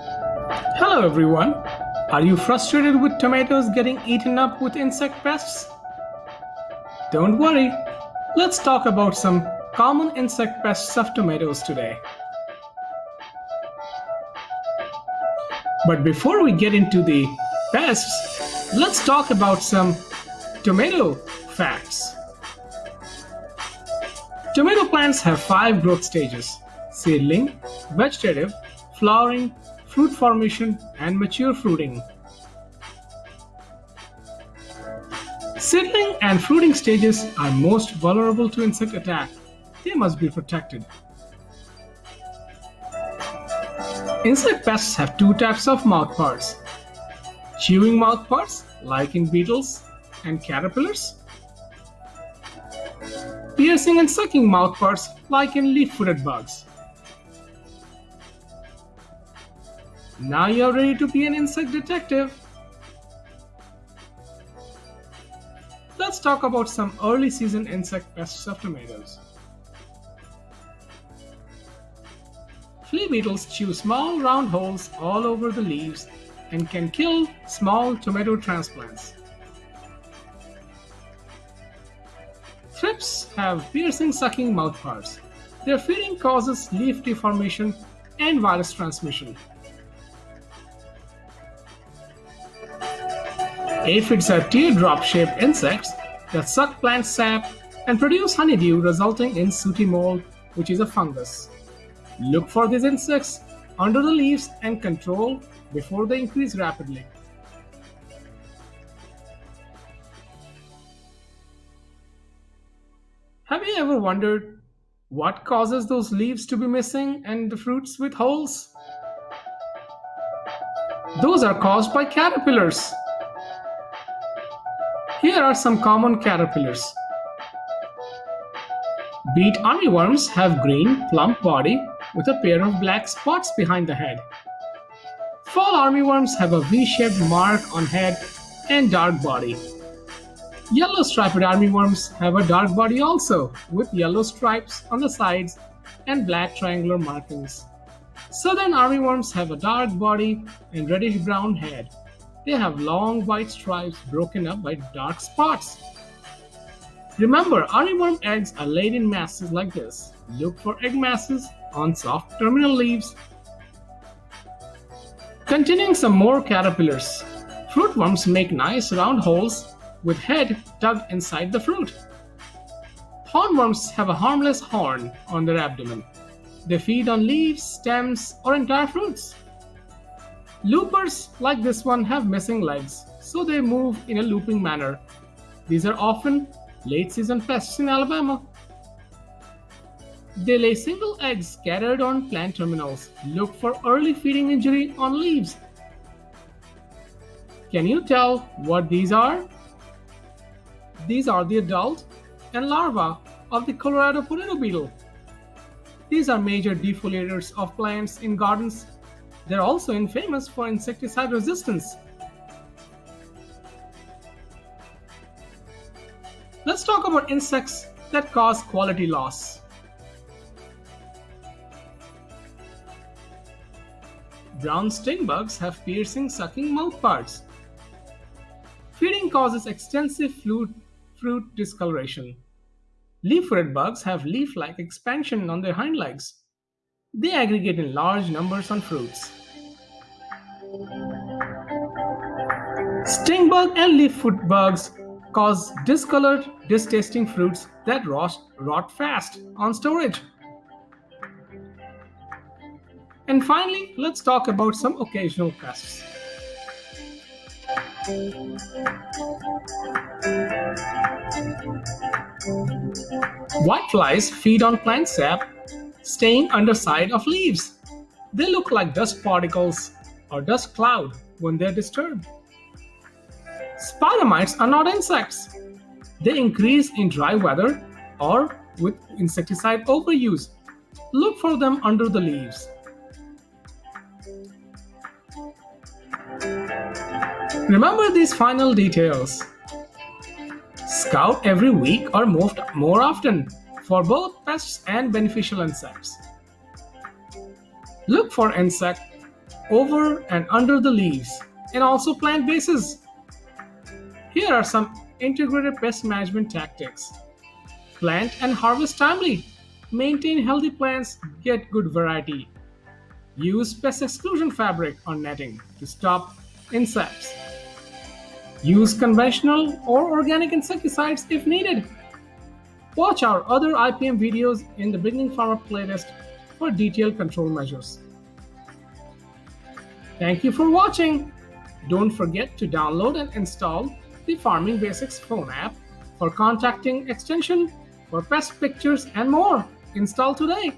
Hello everyone. Are you frustrated with tomatoes getting eaten up with insect pests? Don't worry. Let's talk about some common insect pests of tomatoes today. But before we get into the pests, let's talk about some tomato facts. Tomato plants have five growth stages seedling, vegetative, flowering, fruit formation, and mature fruiting. Seedling and fruiting stages are most vulnerable to insect attack. They must be protected. Insect pests have two types of mouthparts. Chewing mouthparts, like in beetles and caterpillars. Piercing and sucking mouthparts, like in leaf-footed bugs. Now you're ready to be an insect detective. Let's talk about some early season insect pests of tomatoes. Flea beetles chew small round holes all over the leaves and can kill small tomato transplants. Thrips have piercing sucking mouthparts. Their feeding causes leaf deformation and virus transmission. Aphids are teardrop-shaped insects that suck plant sap and produce honeydew resulting in sooty mold, which is a fungus. Look for these insects under the leaves and control before they increase rapidly. Have you ever wondered what causes those leaves to be missing and the fruits with holes? Those are caused by caterpillars. Here are some common caterpillars. Beet armyworms have green, plump body with a pair of black spots behind the head. Fall armyworms have a V-shaped mark on head and dark body. Yellow striped armyworms have a dark body also, with yellow stripes on the sides and black triangular markings. Southern armyworms have a dark body and reddish-brown head. They have long white stripes broken up by dark spots. Remember, armyworm eggs are laid in masses like this. Look for egg masses on soft terminal leaves. Containing some more caterpillars. Fruitworms make nice round holes with head tucked inside the fruit. Hornworms have a harmless horn on their abdomen. They feed on leaves, stems, or entire fruits. Loopers, like this one, have missing legs, so they move in a looping manner. These are often late season pests in Alabama. They lay single eggs scattered on plant terminals. Look for early feeding injury on leaves. Can you tell what these are? These are the adult and larva of the Colorado potato beetle. These are major defoliators of plants in gardens they're also infamous for insecticide resistance. Let's talk about insects that cause quality loss. Brown sting bugs have piercing sucking mouthparts. Feeding causes extensive fruit, fruit discoloration. Leaf-footed bugs have leaf-like expansion on their hind legs. They aggregate in large numbers on fruits. Stingbug and leaffoot bugs cause discolored, distasting fruits that rot, rot fast on storage. And finally, let's talk about some occasional pests. Whiteflies feed on plant sap staying underside of leaves. They look like dust particles or dust cloud when they're disturbed. Spider mites are not insects. They increase in dry weather or with insecticide overuse. Look for them under the leaves. Remember these final details. Scout every week or more often for both pests and beneficial insects. Look for insect over and under the leaves, and also plant bases. Here are some integrated pest management tactics. Plant and harvest timely. Maintain healthy plants, get good variety. Use pest exclusion fabric or netting to stop insects. Use conventional or organic insecticides if needed. Watch our other IPM videos in the Beginning Farmer playlist for detailed control measures. Thank you for watching. Don't forget to download and install the Farming Basics phone app for contacting extension, for pest pictures and more. Install today.